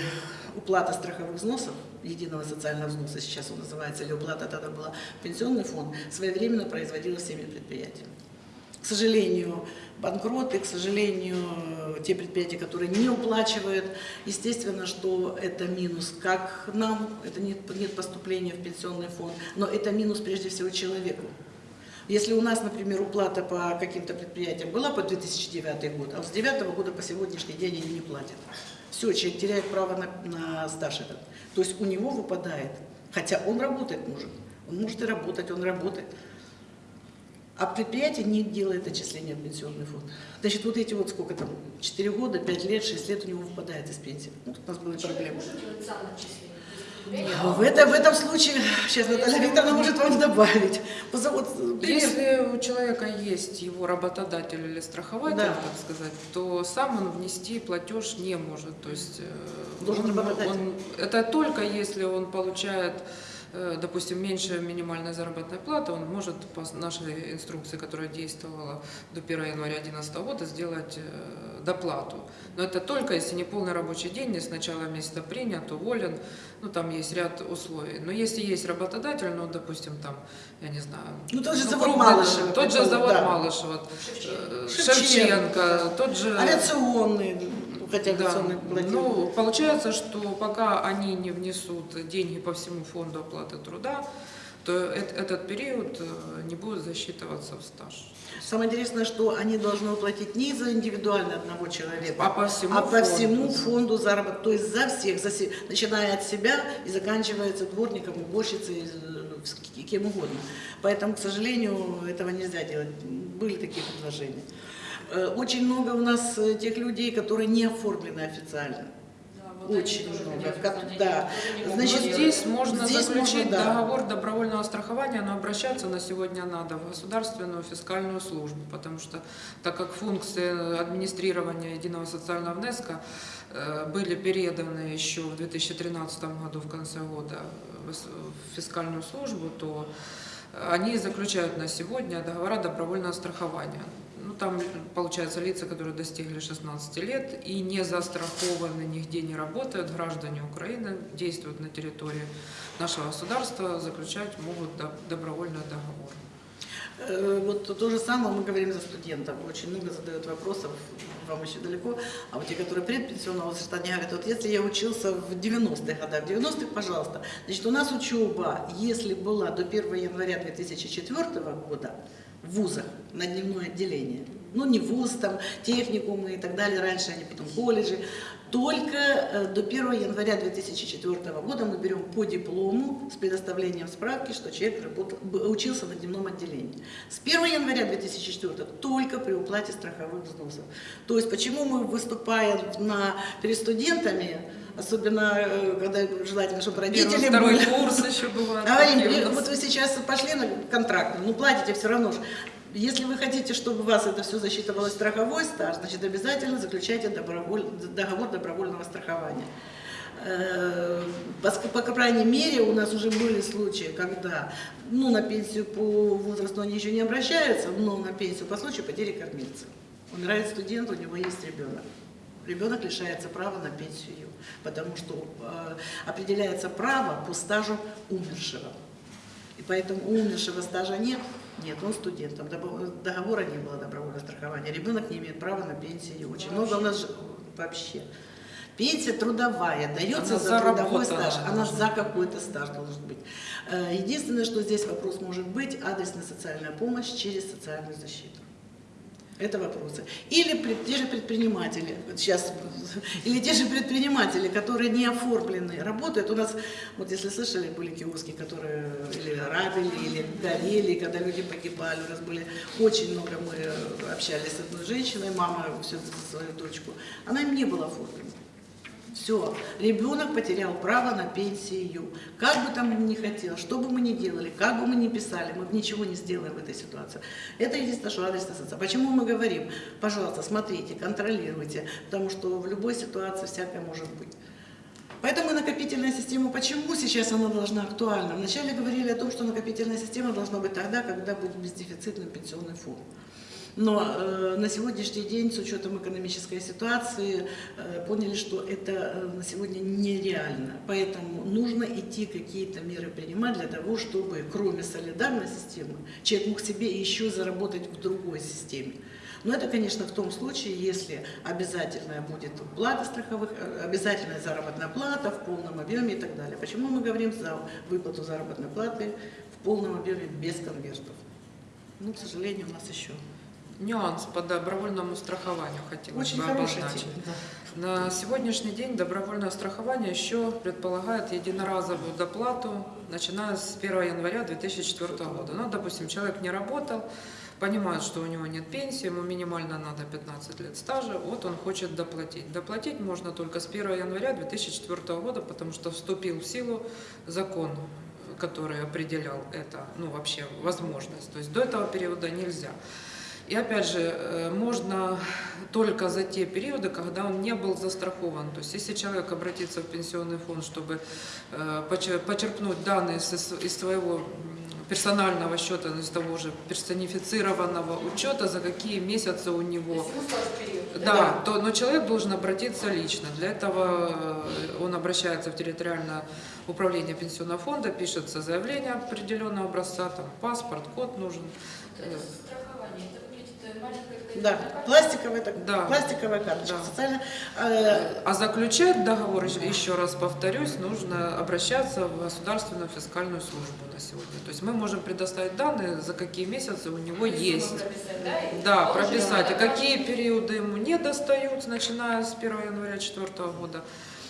уплата страховых взносов, единого социального взноса сейчас он называется, или уплата тогда была пенсионный фонд, своевременно производилась всеми предприятиями. К сожалению, банкроты, к сожалению, те предприятия, которые не уплачивают, естественно, что это минус как нам, это нет, нет поступления в пенсионный фонд, но это минус прежде всего человеку. Если у нас, например, уплата по каким-то предприятиям была по 2009 год, а с 2009 года по сегодняшний день они не платят. Все, человек теряет право на, на стаж этот. То есть у него выпадает, хотя он работает мужик, он может и работать, он работает. А предприятие не делает отчисления в пенсионный фонд. Значит, вот эти вот сколько там, 4 года, 5 лет, 6 лет у него выпадает из пенсии. Ну, тут у нас были проблемы. А В, это, в этом случае, сейчас Наталья Викторовна может вам добавить. Вот. Если у человека есть его работодатель или страхователь, Да. так сказать, то сам он внести платеж не может. То есть э, Должен он- он- это только если он получает допустим, меньше минимальной заработной платы, он может по нашей инструкции, которая действовала до 1 января 2011 года, сделать э, доплату. Но это только если не полный рабочий день, не с начала месяца принят, уволен, ну там есть ряд условий. Но если есть работодатель, ну, допустим, там, я не знаю, Ну, тот же ну, завод крупный, Малышева, тот же завод да. Малышева, э, Шевченко. Шевченко, тот же... Авиационные, ну, хотя Да. Ну, получается, что пока они не внесут деньги по всему фонду оплаты труда, то эт- этот период э, не будет засчитываться в стаж. Самое интересное, что они должны уплатить не за индивидуально одного человека, А по всему а по фонду. всему фонду заработка, то есть за всех, за се- начиная от себя и заканчивается дворником, уборщицей, э, кем угодно. Поэтому, к сожалению, этого нельзя делать. Были такие предложения. Э, Очень много у нас э, тех людей, которые не оформлены официально. Да, вот они Очень много. Как- да. Значит, Но здесь можно здесь заключить можно, да. договор добровольного страхования, но обращаться на сегодня надо в государственную фискальную службу, потому что так как функции администрирования единого социального внеска э, были переданы еще в 2013 году в конце года в фискальную службу, то они заключают на сегодня договора добровольного страхования. Там, получается, лица, которые достигли 16 лет и не застрахованы, нигде не работают, граждане Украины, действуют на территории нашего государства, заключать могут до- добровольный договор. Э, Вот то же самое мы говорим за студентов. Очень много задают вопросов, вам еще далеко. А вот те, которые предпенсионного возраста, они говорят, вот если я учился в 90-х годах, в 90-х, пожалуйста. Значит, у нас учеба, если была до 1 января 2004 года в вузах на дневное отделение, ну не вуз, там техникумы и так далее, раньше они потом колледжи, только э, до 1 января 2004 года мы берем по диплому с предоставлением справки, что человек работал, учился на дневном отделении. С 1 января 2004 только при уплате страховых взносов. То есть почему мы выступаем на, перед студентами, особенно э, когда желательно, чтобы родители Первый, второй были. курс еще э, нас. вот вы сейчас пошли на контракт, ну платите все равно же. Если вы хотите, чтобы у вас это все засчитывалось страховой стаж, значит обязательно заключайте доброволь- договор добровольного страхования. Э, По, по крайней мере, у нас уже были случаи, когда ну, на пенсию по возрасту они еще не обращаются, но на пенсию по случаю потери кормильца. Умирает студент, у него есть ребенок. Ребенок лишается права на пенсию, потому что э, определяется право по стажу умершего. И поэтому у умершего стажа нет, нет, он студент, там добо- договора не было добровольного страхования, ребенок не имеет права на пенсию. Очень много у нас вообще. Пенсия трудовая, дается Она за трудовой стаж, она за какой-то стаж должен быть. Э, Единственное, что здесь вопрос может быть, адресная социальная помощь через социальную защиту. Это вопросы. Или те же предприниматели, вот сейчас, или те же предприниматели, которые не оформлены, работают. У нас, вот если слышали, были киоски, которые или грабили, или горели, когда люди погибали. У нас были очень много, мы общались с одной женщиной, мама за свою дочку. Она им не была оформлена. Все, ребенок потерял право на пенсию. Как бы там ни хотел, что бы мы ни делали, как бы мы ни писали, мы ничего не сделаем в этой ситуации. Это единственное, что адресная социальная. Почему мы говорим, пожалуйста, смотрите, контролируйте, потому что в любой ситуации всякое может быть. Поэтому накопительная система, почему сейчас она должна актуальна? Вначале говорили о том, что накопительная система должна быть тогда, когда будет бездефицитный пенсионный фонд. Но э, на сегодняшний день, с учетом экономической ситуации, э, поняли, что это э, на сегодня нереально. Поэтому нужно идти какие-то меры принимать для того, чтобы кроме солидарной системы человек мог себе еще заработать в другой системе. Но это, конечно, в том случае, если обязательная будет плата страховых, э, обязательная заработная плата в полном объеме и так далее. Почему мы говорим за выплату заработной платы в полном объеме без конвертов? Ну, к сожалению, у нас еще Нюанс по добровольному страхованию хотелось очень бы обозначить. тема. да. На сегодняшний день добровольное страхование еще предполагает единоразовую доплату, начиная с 1 января 2004 года. Ну, допустим, человек не работал, понимает, что у него нет пенсии, ему минимально надо 15 лет стажа, вот он хочет доплатить. Доплатить можно только с 1 января 2004 года, потому что вступил в силу закон, который определял это, ну, вообще, возможность. То есть до этого периода нельзя. И опять же, э, можно только за те периоды, когда он не был застрахован. То есть если человек обратится в пенсионный фонд, чтобы э, почер- почерпнуть данные из, своего персонального счета, из того же персонифицированного учета, за какие месяцы у него период. да, то, но человек должен обратиться лично. Для этого э, он обращается в территориальное управление пенсионного фонда, пишется заявление определенного образца, там паспорт, код нужен. Это страхование. Это выглядит э, маленькая такая Да, пластиковая, так, Да. пластиковая карточка. Да. Социально, э, А заключать договор, еще- еще раз повторюсь, нужно обращаться в государственную фискальную службу на сегодня. То есть мы можем предоставить данные, за какие месяцы у него Рисунок есть. прописать, да, Да, прописать, и какие периоды ему не достают, начиная с 1 января 2004 года,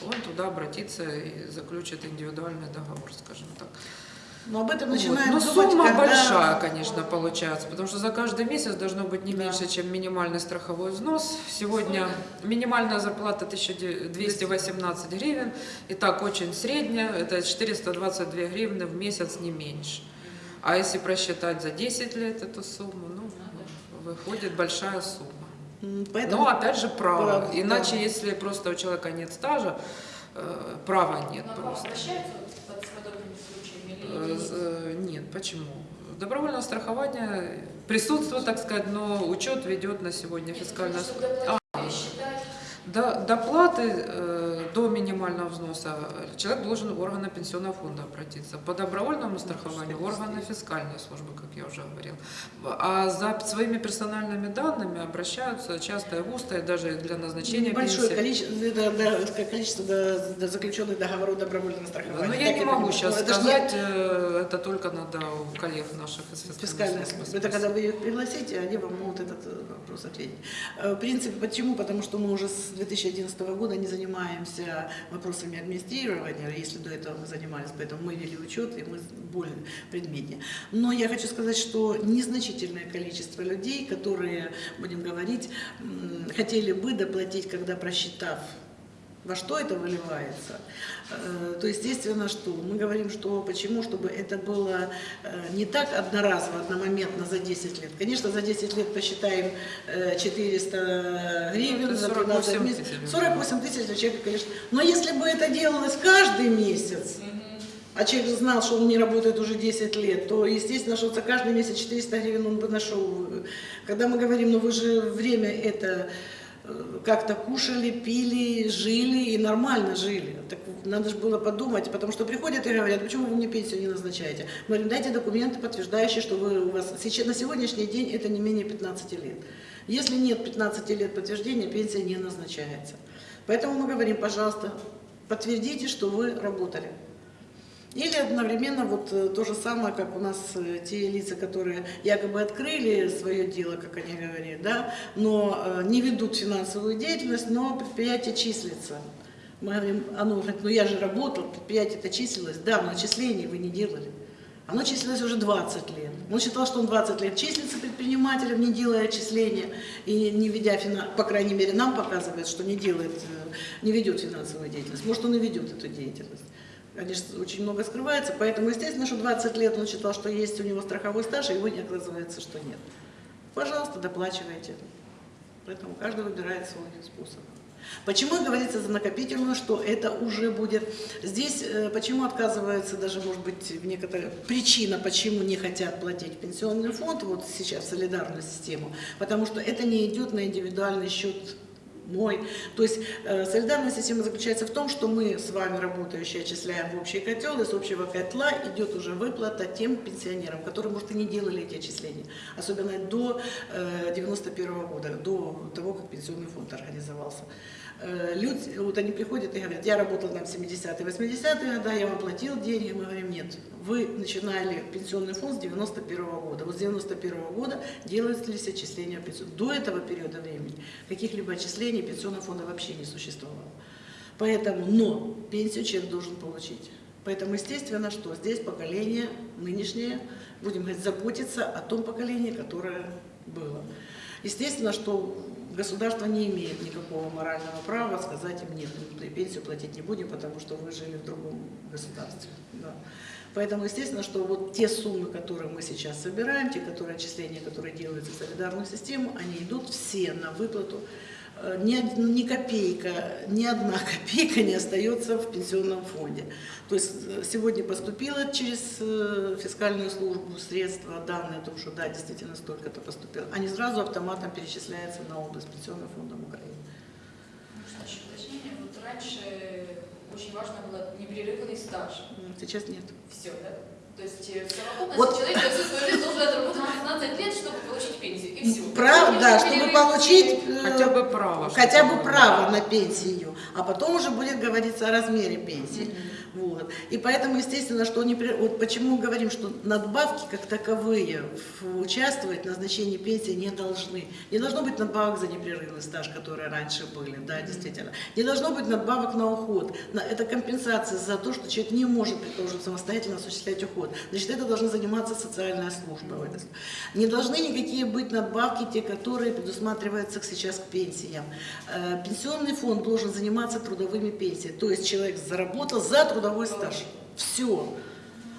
он туда обратится и заключит индивидуальный договор, скажем так. Но об этом Вот. начинаем Но думать, сумма когда- большая, конечно, получается, потому что за каждый месяц должно быть не Да. меньше, чем минимальный страховой взнос. Сегодня минимальная зарплата 1218 гривен, и так очень средняя, это 422 гривны в месяц, не меньше. А если просчитать за 10 лет эту сумму, ну, выходит большая сумма. Поэтому Но опять же право. Право, Иначе, да. если просто у человека нет стажа, э, права нет Но просто. обращаются вот с подобными случаями Э, или с- э, Нет, почему? Добровольное страхование присутствует, так сказать, но учет ведет на сегодня фискальная считать. До, доплаты э, до минимального взноса человек должен в органы пенсионного фонда обратиться. По добровольному страхованию в органы фискальной службы, как я уже говорил. А за своими персональными данными обращаются часто и густо, и даже для назначения Большое пенсии. количество, да, да, количество до- до заключенных договоров добровольного страхования. Но Так я не могу сейчас Ну, это сказать, э, это только надо у коллег наших из фискальной службы. Это когда вы их пригласите, они вам могут этот э, вопрос ответить. Э, В принципе, почему? Потому что мы уже с 2011 года не занимаемся вопросами администрирования, если до этого мы занимались, поэтому мы вели учет, и мы более предметнее. Но я хочу сказать, что незначительное количество людей, которые, будем говорить, хотели бы доплатить, когда просчитав во что это выливается, э, то естественно, что мы говорим, что почему, чтобы это было э, не так одноразово, одномоментно за 10 лет. Конечно, за 10 лет посчитаем э, 400 гривен, Это за 12 48 месяцев. тысяч. 48 тысяч для человека, конечно. Но если бы это делалось каждый месяц, а человек знал, что он не работает уже 10 лет, то, естественно, что за каждый месяц 400 гривен он бы нашел. Когда мы говорим, ну вы же время это э, как-то кушали, пили, жили и нормально жили. Так надо же было подумать, потому что приходят и говорят, почему вы мне пенсию не назначаете? Мы говорим, дайте документы, подтверждающие, что вы у вас на сегодняшний день это не менее 15 лет. Если нет 15 лет подтверждения, пенсия не назначается. Поэтому мы говорим, пожалуйста, подтвердите, что вы работали. Или одновременно вот э, то же самое, как у нас э, те лица, которые якобы открыли свое дело, как они говорят, да, но э, не ведут финансовую деятельность, но предприятие числится. Мы говорим, оно говорит, ну я же работал, предприятие это числилось, да, но отчислений вы не делали. Оно числилось уже 20 лет. Он считал, что он 20 лет числится предпринимателем, не делая отчисления и не ведя, фина- по крайней мере, нам показывает, что не делает, не ведет финансовую деятельность. Может, он и ведет эту деятельность. Конечно, очень много скрывается, поэтому, естественно, что 20 лет он считал, что есть у него страховой стаж, а его не оказывается, что нет. Пожалуйста, доплачивайте. Поэтому каждый выбирает свой способ. Почему говорится за накопительную, что это уже будет... Здесь э, почему отказывается даже, может быть, в некоторые... Причина, почему не хотят платить пенсионный фонд, вот сейчас, солидарную систему, потому что это не идет на индивидуальный счет мой. То есть э, солидарная система заключается в том, что мы с вами, работающие, отчисляем в общий котел, из общего котла идет уже выплата тем пенсионерам, которые, может, и не делали эти отчисления, особенно до э, 91 года, до того, как пенсионный фонд организовался. Э, Люди, вот они приходят и говорят, я работал там в 70-е, 80-е годы, я вам платил деньги, мы говорим, нет, вы начинали пенсионный фонд с 91 года, вот с 91 года делались отчисления в пенсию. До этого периода времени каких-либо отчислений пенсионного фонда вообще не существовало. Поэтому, но пенсию человек должен получить. Поэтому, естественно, что здесь поколение нынешнее, будем говорить, заботится о том поколении, которое было. Естественно, что Государство не имеет никакого морального права сказать им нет, мы пенсию платить не будем, потому что вы жили в другом государстве. Да. Поэтому, естественно, что вот те суммы, которые мы сейчас собираем, те которые отчисления, которые делаются в солидарную систему, они идут все на выплату. Э, Ни, од- ни копейка, ни одна копейка не остается в пенсионном фонде. То есть э, сегодня поступило через э, фискальную службу средства, данные о том, что да, действительно столько-то поступило. Они сразу автоматом перечисляются на область пенсионного фонда Украины. Еще уточнение? Вот раньше очень важно было непрерывный стаж. Сейчас нет. Все, да? То есть э, в совокупности Вот. человек всю свою жизнь должен отработать 15 лет, чтобы получить пенсию. И все. Прав, да, чтобы получить э, Хотя бы право. хотя бы право на пенсию, а потом уже будет говориться о размере пенсии. Вот. И поэтому, естественно, что не, вот почему мы говорим, что надбавки как таковые участвовать в назначении пенсии не должны. Не должно быть надбавок за непрерывный стаж, которые раньше были, да, действительно. Не должно быть надбавок на уход. Это компенсация за то, что человек не может, предположим, самостоятельно осуществлять уход. Значит, это должна заниматься социальная служба. Не должны никакие быть надбавки, те, которые предусматриваются сейчас к пенсиям. Э, Пенсионный фонд должен заниматься трудовыми пенсиями. То есть человек заработал за трудовой стаж. Все.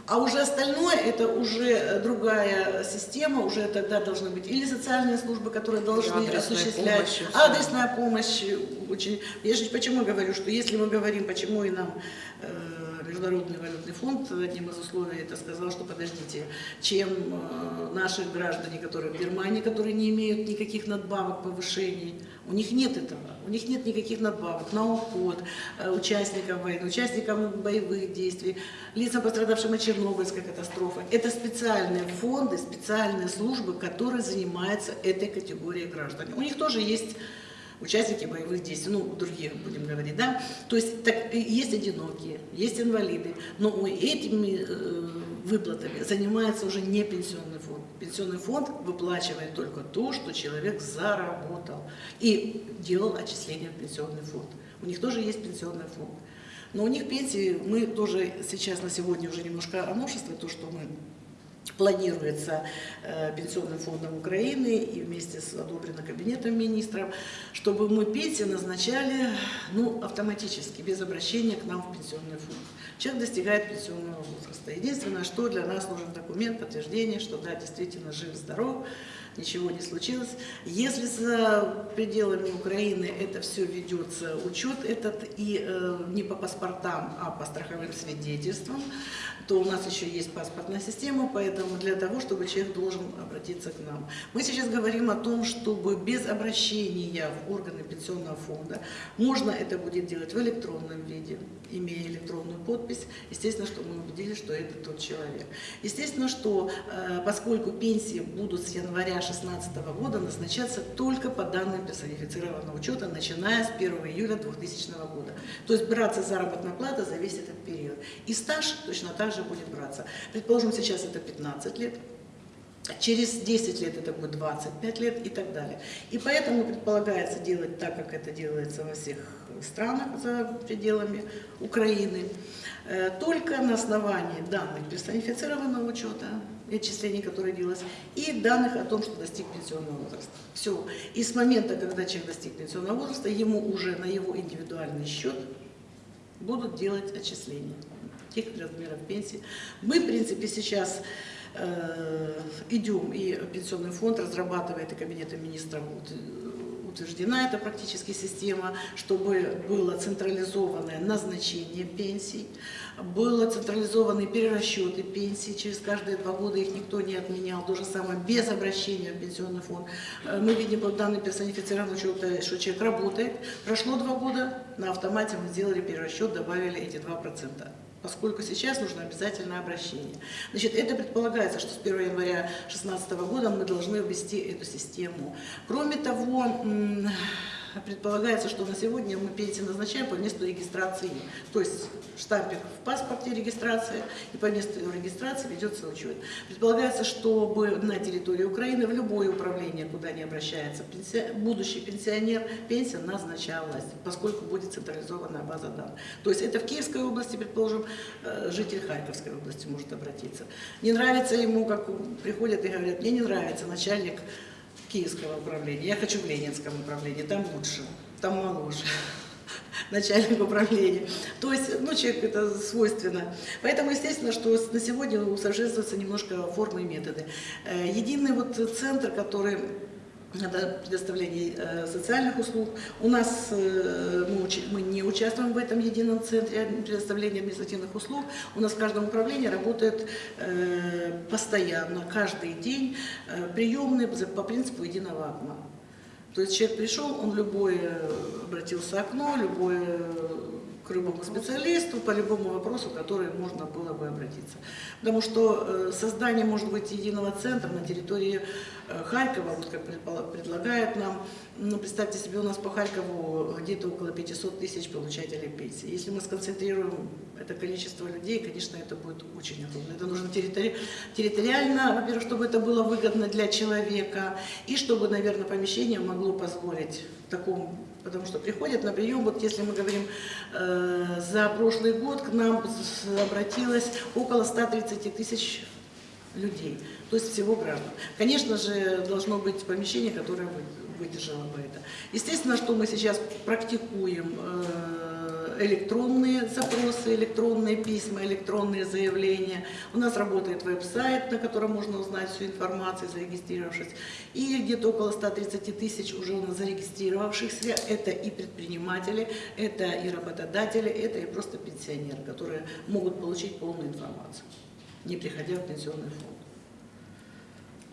А уже остальное это уже э, другая система, уже тогда должны быть или социальные службы, которые должны адресная осуществлять, помощь, адресная помощь. э, Очень... Я же почему говорю, что если мы говорим, почему и нам э, Международный валютный фонд одним из условий это сказал, что подождите, чем э, наши граждане, которые в Германии, которые не имеют никаких надбавок, повышений, у них нет этого, у них нет никаких надбавок на уход э, участникам войны, участникам боевых действий, лицам, пострадавшим от Чернобыльской катастрофы. Это специальные фонды, специальные службы, которые занимаются этой категорией граждан. У них тоже есть участники боевых действий, ну, других будем говорить, да, то есть так, есть одинокие, есть инвалиды, но этими э, выплатами занимается уже не пенсионный фонд. Пенсионный фонд выплачивает только то, что человек заработал и делал отчисления в пенсионный фонд. У них тоже есть пенсионный фонд. Но у них пенсии, мы тоже сейчас на сегодня уже немножко о то, что мы планируется э, Пенсионным фондом Украины и вместе с одобрено Кабинетом министров, чтобы мы пенсии назначали ну, автоматически, без обращения к нам в пенсионный фонд. Человек достигает пенсионного возраста. Единственное, что для нас нужен документ, подтверждение, что да, действительно жив-здоров, ничего не случилось. Если за пределами Украины это все ведется, учет этот и э, не по паспортам, а по страховым свидетельствам, то у нас еще есть паспортная система, поэтому для того, чтобы человек должен обратиться к нам. Мы сейчас говорим о том, чтобы без обращения в органы пенсионного фонда можно это будет делать в электронном виде, имея электронную подпись. Естественно, что мы убедились, что это тот человек. Естественно, что э, поскольку пенсии будут с января 2016 года назначаться только по данным персонифицированного учета, начиная с 1 июля 2000 года. То есть браться заработная плата за весь этот период. И стаж точно так же будет браться. Предположим, сейчас это 15 лет, Через 10 лет это будет 25 лет и так далее. И поэтому предполагается делать так, как это делается во всех странах за пределами Украины, э, только на основании данных персонифицированного учета, отчислений, которые делалось, и данных о том, что достиг пенсионного возраста. Все. И с момента, когда человек достиг пенсионного возраста, ему уже на его индивидуальный счет будут делать отчисления тех размеров пенсии. Мы, в принципе, сейчас э, идем, и Пенсионный фонд разрабатывает, и Кабинетом министров ут- утверждена эта практически система, чтобы было централизованное назначение пенсий, было централизованные перерасчеты пенсий, через каждые два года их никто не отменял, то же самое без обращения в пенсионный фонд. Э, Мы видим по данным персонифицированного учета, что человек работает, прошло два года, на автомате мы сделали перерасчет, добавили эти 2% поскольку сейчас нужно обязательное обращение. Значит, это предполагается, что с 1 января 2016 года мы должны ввести эту систему. Кроме того, предполагается, что на сегодня мы пенсии назначаем по месту регистрации. То есть штампик в паспорте регистрация, и по месту регистрации ведется учет. Предполагается, чтобы на территории Украины в любое управление, куда не обращается пенсия- будущий пенсионер, пенсия назначалась, поскольку будет централизованная база данных. То есть это в Киевской области, предположим, э, житель Харьковской области может обратиться. Не нравится ему, как приходят и говорят, мне не нравится начальник Киевского управления. Я хочу в Ленинском управлении, там лучше, там моложе начальник управления. То есть, ну, человек это свойственно. Поэтому, естественно, что на сегодня усовершенствуются немножко формы и методы. Э, Единый вот центр, который это предоставление э, социальных услуг. У нас э, мы, не участвуем в этом едином центре предоставления административных услуг. У нас в каждом управлении работает э, постоянно, каждый день приемные по принципу единого окна. То есть человек пришел, он любой обратился окно, любой к любому специалисту по любому вопросу, который можно было бы обратиться. Потому что создание, может быть, единого центра на территории Харькова, вот как предлагают нам, ну, представьте себе, у нас по Харькову где-то около 500 тысяч получателей пенсии. Если мы сконцентрируем это количество людей, конечно, это будет очень огромно. Это нужно территори- территориально, во-первых, чтобы это было выгодно для человека, и чтобы, наверное, помещение могло позволить такому, потому что приходят на прием, вот если мы говорим, э, за прошлый год к нам обратилось около 130 тысяч людей, то есть всего граждан. Конечно же, должно быть помещение, которое вы- выдержало бы это. Естественно, что мы сейчас практикуем э, электронные запросы, электронные письма, электронные заявления. У нас работает веб-сайт, на котором можно узнать всю информацию, зарегистрировавшись. И где-то около 130 тысяч уже у нас зарегистрировавшихся. Это и предприниматели, это и работодатели, это и просто пенсионеры, которые могут получить полную информацию, не приходя в пенсионный фонд.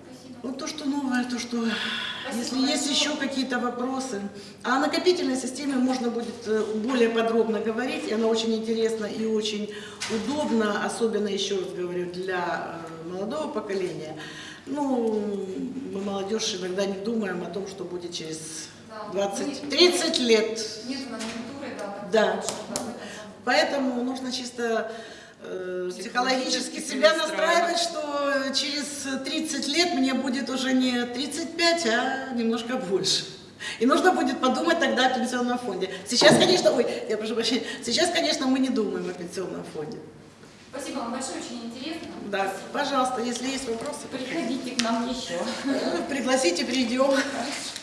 Спасибо. Вот то, что новое, то, что... Если Спасибо есть еще какие-то вопросы. А о накопительной системе можно будет э, более подробно говорить, и она очень интересна и очень удобна, особенно, еще раз говорю, для э, молодого поколения. Ну, мы молодежь иногда не думаем о том, что будет через Да. 20, Не- 30 лет. Нет да, Да. Поэтому нужно чисто Психологически психологически себя настраивать, что через 30 лет мне будет уже не 35, а немножко больше. И нужно будет подумать тогда о пенсионном фонде. Сейчас, конечно, ой, я прошу прощения, сейчас, конечно, мы не думаем о пенсионном фонде. Спасибо вам большое, очень интересно. Да, Спасибо. пожалуйста, если есть вопросы, Приходите к нам еще. пригласите, придем. Хорошо.